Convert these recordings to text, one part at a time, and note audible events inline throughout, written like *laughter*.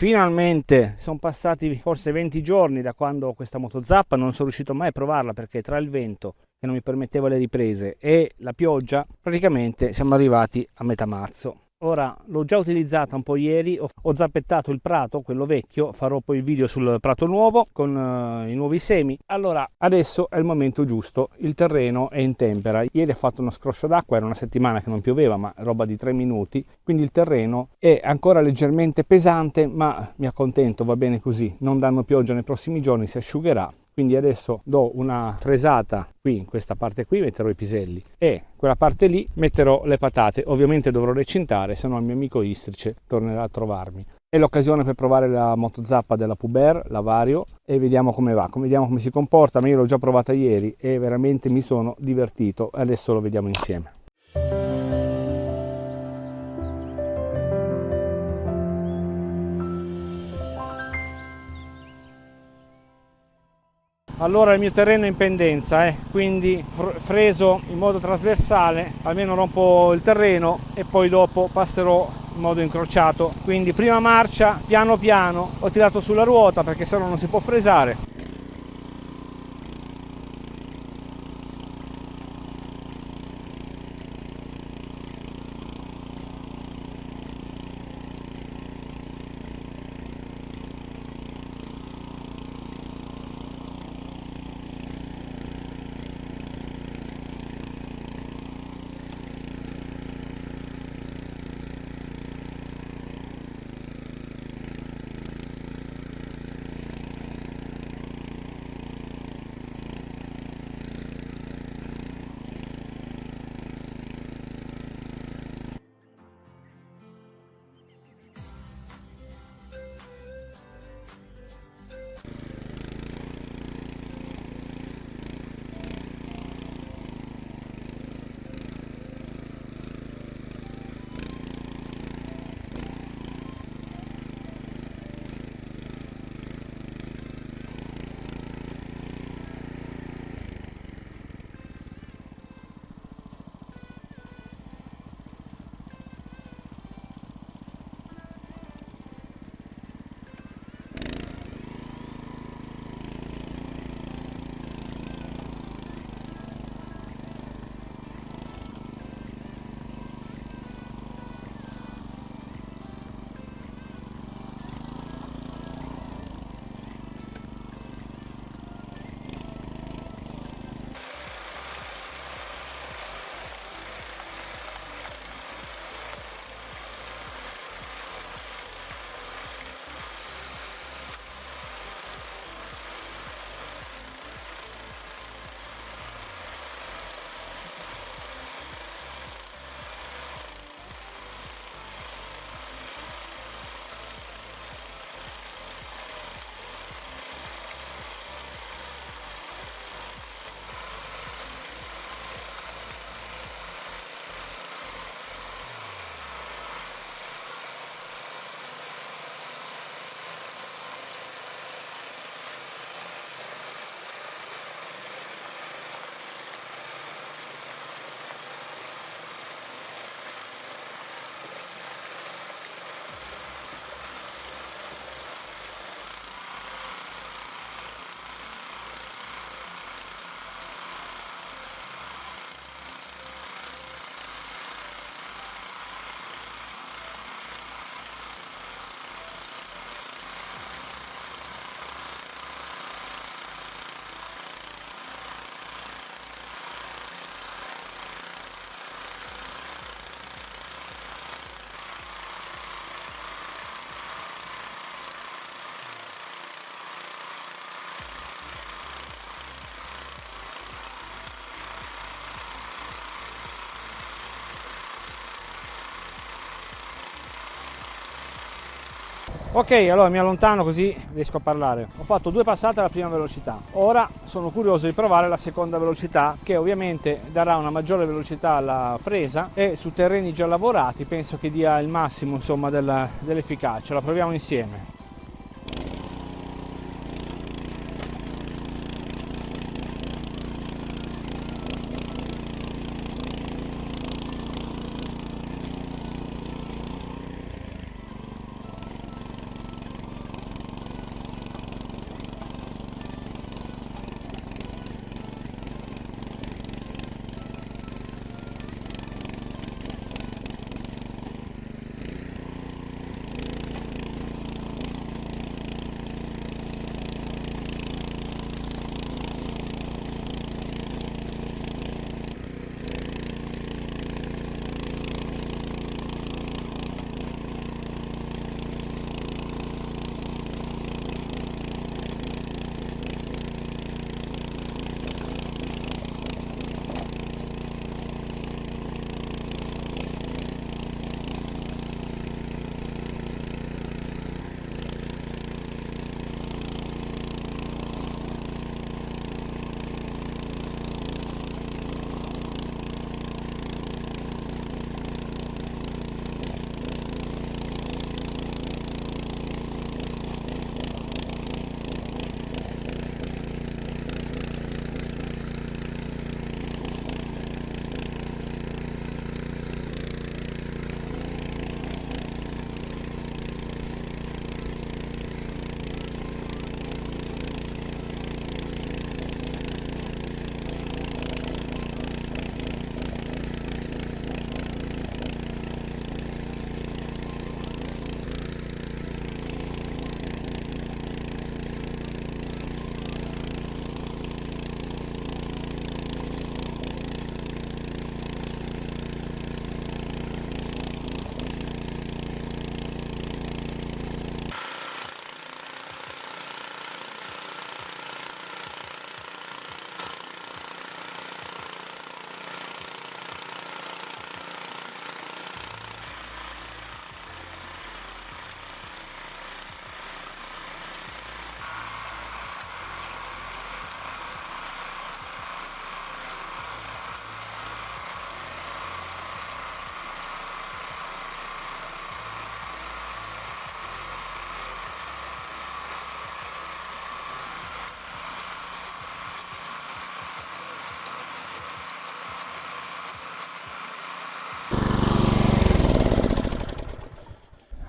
Finalmente sono passati forse 20 giorni da quando questa motozappa non sono riuscito mai a provarla perché tra il vento che non mi permetteva le riprese e la pioggia praticamente siamo arrivati a metà marzo. Ora l'ho già utilizzata un po' ieri, ho, zappettato il prato, quello vecchio, farò poi il video sul prato nuovo con uh, i nuovi semi. Allora adesso è il momento giusto, il terreno è in tempera. Ieri ha fatto uno scroscio d'acqua, era una settimana che non pioveva, ma roba di tre minuti, quindi il terreno è ancora leggermente pesante, ma mi accontento, va bene così. Non danno pioggia nei prossimi giorni, si asciugherà quindi adesso do una fresata qui in questa parte qui metterò i piselli e quella parte lì metterò le patate. Ovviamente dovrò recintare se no il mio amico Istrice tornerà a trovarmi. È l'occasione per provare la motozappa della Puber, la Vario e vediamo come va, vediamo come si comporta ma io l'ho già provata ieri e veramente mi sono divertito. Adesso lo vediamo insieme allora il mio terreno è in pendenza eh, quindi freso in modo trasversale almeno rompo il terreno e poi dopo passerò in modo incrociato. Quindi prima marcia piano piano ho tirato sulla ruota perché se no non si può fresare ok allora mi allontano così riesco a parlare. Ho fatto due passate alla prima velocità. Ora sono curioso di provare la seconda velocità che ovviamente darà una maggiore velocità alla fresa e su terreni già lavorati penso che dia il massimo insomma dell'efficacia. La proviamo insieme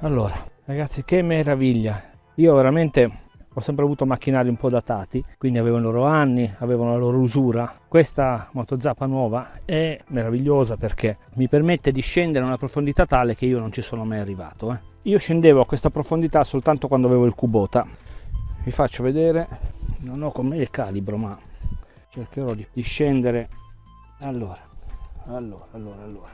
allora ragazzi che meraviglia. Io veramente ho sempre avuto macchinari un po' datati quindi avevano i loro anni avevano la loro usura. Questa motozappa nuova è meravigliosa perché mi permette di scendere a una profondità tale che io non ci sono mai arrivato eh. io scendevo a questa profondità soltanto quando avevo il Kubota. Vi faccio vedere non ho con me il calibro ma cercherò di, di scendere. Allora allora allora allora.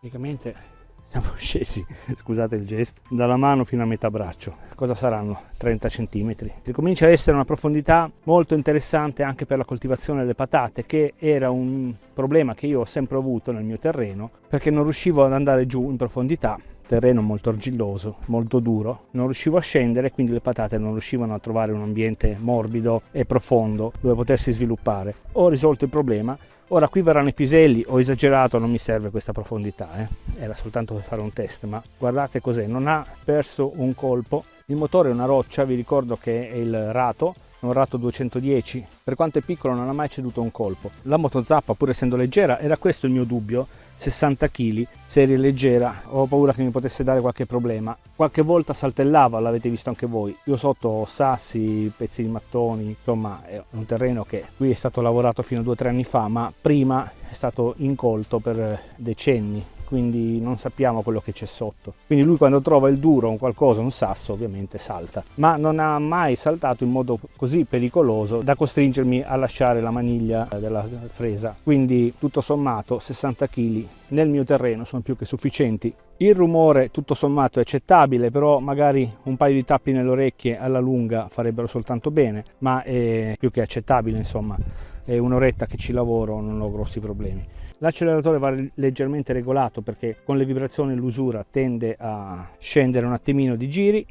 Praticamente siamo *laughs* scesi, scusate il gesto, dalla mano fino a metà braccio. Cosa saranno? 30 cm. Comincia ad essere una profondità molto interessante anche per la coltivazione delle patate, che era un problema che io ho sempre avuto nel mio terreno, perché non riuscivo ad andare giù in profondità terreno molto argilloso, molto duro, non riuscivo a scendere quindi le patate non riuscivano a trovare un ambiente morbido e profondo dove potersi sviluppare. Ho risolto il problema Ora qui verranno i piselli, ho esagerato, non mi serve questa profondità, eh. era soltanto per fare un test, ma guardate cos'è, non ha perso un colpo. Il motore è una roccia, vi ricordo che è il rato, un Rato 210, per quanto è piccolo non ha mai ceduto un colpo. La motozappa pur essendo leggera, era questo il mio dubbio, 60 kg, serie leggera, ho paura che mi potesse dare qualche problema. Qualche volta saltellava, l'avete visto anche voi. Io sotto ho sassi, pezzi di mattoni, insomma è un terreno che qui è stato lavorato fino a 2-3 anni fa, ma prima è stato incolto per decenni quindi non sappiamo quello che c'è sotto. Quindi lui quando trova il duro, un qualcosa, un sasso, ovviamente salta, ma non ha mai saltato in modo così pericoloso da costringermi a lasciare la maniglia della fresa. Quindi tutto sommato 60 kg nel mio terreno sono più che sufficienti. Il rumore tutto sommato è accettabile, però magari un paio di tappi nelle orecchie alla lunga farebbero soltanto bene, ma è più che accettabile insomma. È un'oretta che ci lavoro, non ho grossi problemi. L'acceleratore va leggermente regolato perché con le vibrazioni l'usura tende a scendere un attimino di giri,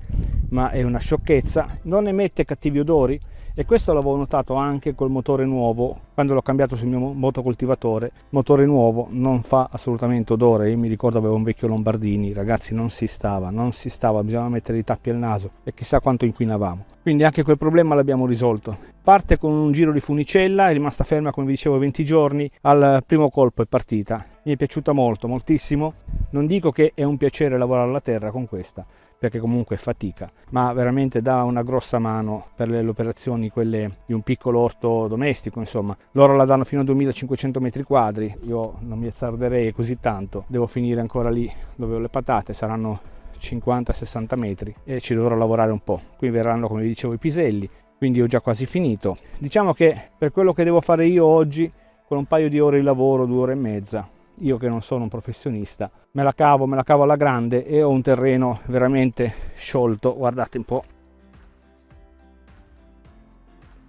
ma è una sciocchezza. Non emette cattivi odori, e questo l'avevo notato anche col motore nuovo quando l'ho cambiato sul mio motocoltivatore. Motore nuovo non fa assolutamente odore. Io mi ricordo avevo un vecchio Lombardini ragazzi non si stava non si stava bisognava mettere i tappi al naso e chissà quanto inquinavamo. Quindi anche quel problema l'abbiamo risolto. Parte con un giro di funicella è rimasta ferma come vi dicevo 20 giorni al primo colpo è partita mi è piaciuta molto moltissimo non dico che è un piacere lavorare alla terra con questa perché comunque è fatica, ma veramente dà una grossa mano per le, operazioni, quelle di un piccolo orto domestico, insomma. Loro la danno fino a 2500 metri quadri, io non mi azzarderei così tanto, devo finire ancora lì dove ho le patate, saranno 50-60 metri e ci dovrò lavorare un po'. Qui verranno, come vi dicevo, i piselli, quindi ho già quasi finito. Diciamo che per quello che devo fare io oggi, con un paio di ore di lavoro, due ore e mezza, io che non sono un professionista me la cavo me la cavo alla grande e ho un terreno veramente sciolto. Guardate un po.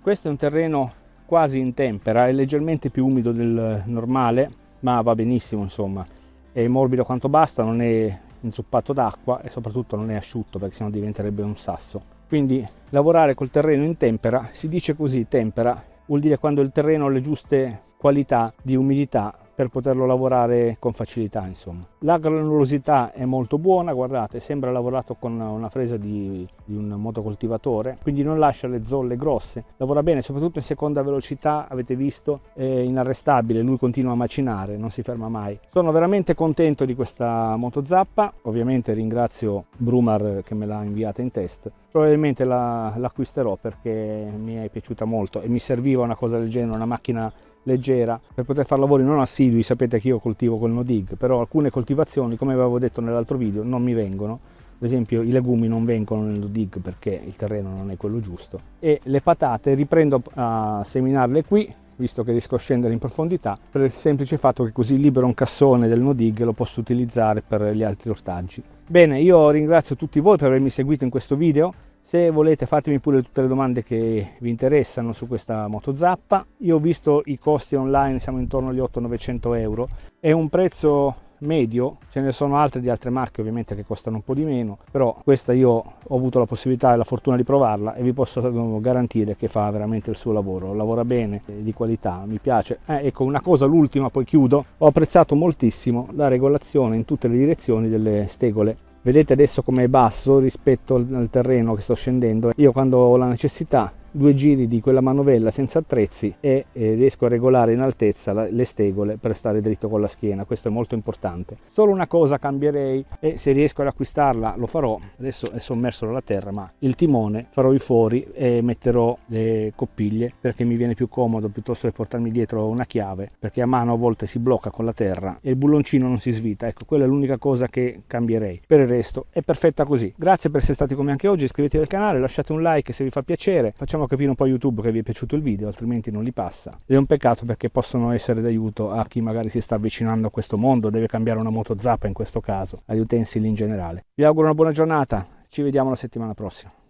Questo è un terreno quasi in tempera è leggermente più umido del normale ma va benissimo insomma. È morbido quanto basta non è inzuppato d'acqua e soprattutto non è asciutto perché sennò diventerebbe un sasso. Quindi lavorare col terreno in tempera si dice così tempera vuol dire quando il terreno ha le giuste qualità di umidità per poterlo lavorare con facilità insomma. La granulosità è molto buona, guardate, sembra lavorato con una fresa di, di, un motocoltivatore, quindi non lascia le zolle grosse, lavora bene, soprattutto in seconda velocità, avete visto, è inarrestabile, lui continua a macinare, non si ferma mai. Sono veramente contento di questa motozappa, ovviamente ringrazio Brumar che me l'ha inviata in test, probabilmente la, l'acquisterò perché mi è piaciuta molto e mi serviva una cosa del genere, una macchina leggera. Per poter fare lavori non assidui, sapete che io coltivo col no dig, però alcune coltivazioni come avevo detto nell'altro video non mi vengono, ad esempio i legumi non vengono nel no dig perché il terreno non è quello giusto. E le patate riprendo a seminarle qui visto che riesco a scendere in profondità per il semplice fatto che così libero un cassone del no dig e lo posso utilizzare per gli altri ortaggi. Bene, io ringrazio tutti voi per avermi seguito in questo video, se volete fatemi pure tutte le domande che vi interessano su questa moto zappa io ho visto i costi online siamo intorno agli 800-900 euro. È un prezzo medio ce ne sono altre di altre marche ovviamente che costano un po' di meno però questa io ho avuto la possibilità e la fortuna di provarla e vi posso garantire che fa veramente il suo lavoro. Lavora bene di qualità mi piace. Eh, ecco una cosa l'ultima poi chiudo. Ho apprezzato moltissimo la regolazione in tutte le direzioni delle stegole vedete adesso come è basso rispetto al terreno che sto scendendo? Io quando ho la necessità due giri di quella manovella senza attrezzi e eh, riesco a regolare in altezza la, le stegole per stare dritto con la schiena, questo è molto importante. Solo una cosa cambierei e se riesco ad acquistarla lo farò, adesso è sommerso dalla terra, ma il timone farò i fori e metterò le coppiglie perché mi viene più comodo piuttosto che portarmi dietro una chiave perché a mano a volte si blocca con la terra e il bulloncino non si svita, ecco quella è l'unica cosa che cambierei. Per il resto è perfetta così. Grazie per essere stati con me anche oggi, iscrivetevi al canale, lasciate un like se vi fa piacere, facciamo capire un po' a YouTube che vi è piaciuto il video, altrimenti non li passa. Ed è un peccato perché possono essere d'aiuto a chi magari si sta avvicinando a questo mondo, deve cambiare una moto zappa in questo caso, agli utensili in generale. Vi auguro una buona giornata, ci vediamo la settimana prossima.